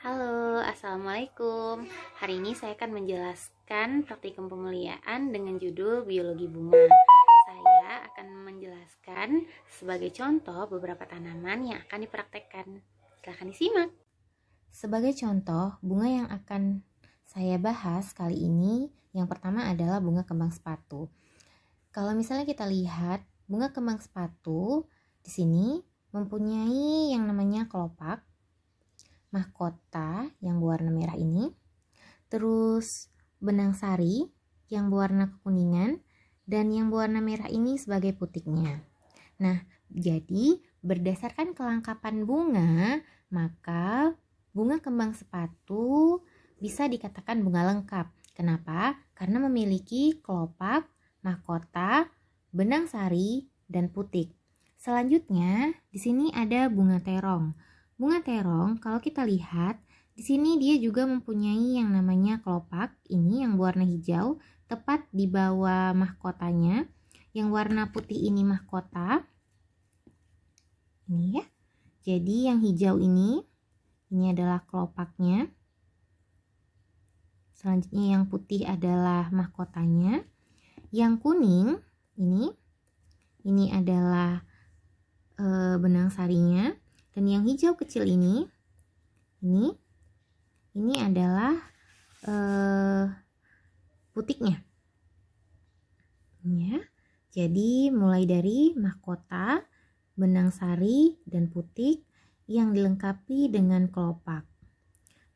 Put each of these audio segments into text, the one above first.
Halo, Assalamualaikum. Hari ini saya akan menjelaskan praktikum pemuliaan dengan judul Biologi Bunga. Saya akan menjelaskan sebagai contoh beberapa tanaman yang akan dipraktekkan. Silahkan disimak. Sebagai contoh, bunga yang akan saya bahas kali ini Yang pertama adalah bunga kembang sepatu. Kalau misalnya kita lihat bunga kembang sepatu di sini mempunyai yang namanya kelopak mahkota yang berwarna merah ini, terus benang sari yang berwarna kekuningan, dan yang berwarna merah ini sebagai putiknya. Nah, jadi berdasarkan kelengkapan bunga, maka bunga kembang sepatu bisa dikatakan bunga lengkap. Kenapa? Karena memiliki kelopak, mahkota, benang sari, dan putik. Selanjutnya, di sini ada bunga terong. Bunga terong, kalau kita lihat, di sini dia juga mempunyai yang namanya kelopak. Ini yang berwarna hijau, tepat di bawah mahkotanya. Yang warna putih ini mahkota. Ini ya. Jadi yang hijau ini, ini adalah kelopaknya. Selanjutnya yang putih adalah mahkotanya. Yang kuning, ini, ini adalah e, benang sarinya. Dan yang hijau kecil ini, ini, ini adalah uh, putiknya. Ya, jadi mulai dari mahkota, benang sari, dan putik yang dilengkapi dengan kelopak.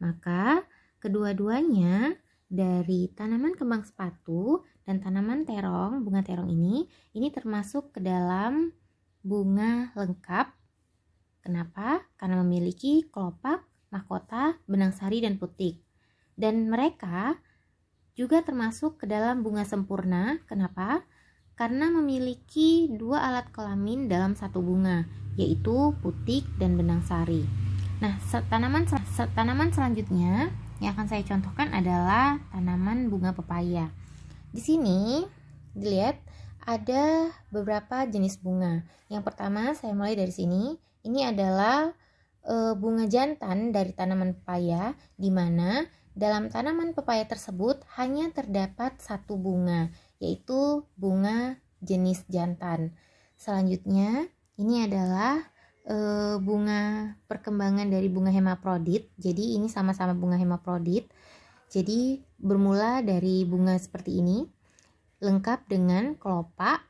Maka kedua-duanya dari tanaman kembang sepatu dan tanaman terong, bunga terong ini, ini termasuk ke dalam bunga lengkap Kenapa? Karena memiliki kelopak, mahkota, benang sari, dan putik. Dan mereka juga termasuk ke dalam bunga sempurna. Kenapa? Karena memiliki dua alat kelamin dalam satu bunga, yaitu putik dan benang sari. Nah, tanaman tanaman selanjutnya yang akan saya contohkan adalah tanaman bunga pepaya. Di sini dilihat ada beberapa jenis bunga. Yang pertama saya mulai dari sini. Ini adalah e, bunga jantan dari tanaman pepaya di mana dalam tanaman pepaya tersebut hanya terdapat satu bunga, yaitu bunga jenis jantan. Selanjutnya, ini adalah e, bunga perkembangan dari bunga hemaprodit. Jadi ini sama-sama bunga hemaprodit. Jadi bermula dari bunga seperti ini, lengkap dengan kelopak,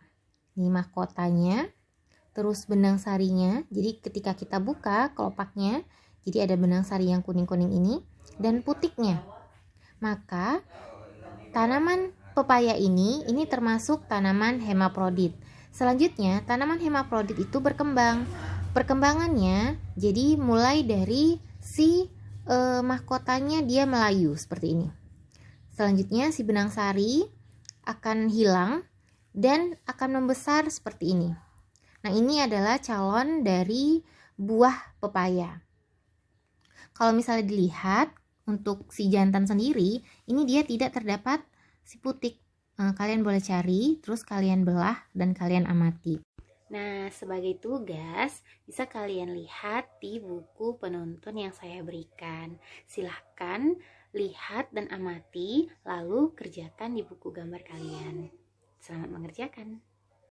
ini mahkotanya, terus benang sarinya. Jadi ketika kita buka kelopaknya jadi ada benang sari yang kuning-kuning ini dan putiknya. Maka tanaman pepaya ini ini termasuk tanaman hemaprodit selanjutnya tanaman hemaprodit itu berkembang. Perkembangannya jadi mulai dari si eh, mahkotanya dia melayu seperti ini. Selanjutnya si benang sari akan hilang dan akan membesar seperti ini Nah, ini adalah calon dari buah pepaya. Kalau misalnya dilihat untuk si jantan sendiri, ini dia tidak terdapat si putik. Nah, kalian boleh cari, terus kalian belah dan kalian amati. Nah, sebagai tugas, bisa kalian lihat di buku penuntun yang saya berikan. Silahkan lihat dan amati, lalu kerjakan di buku gambar kalian. Selamat mengerjakan.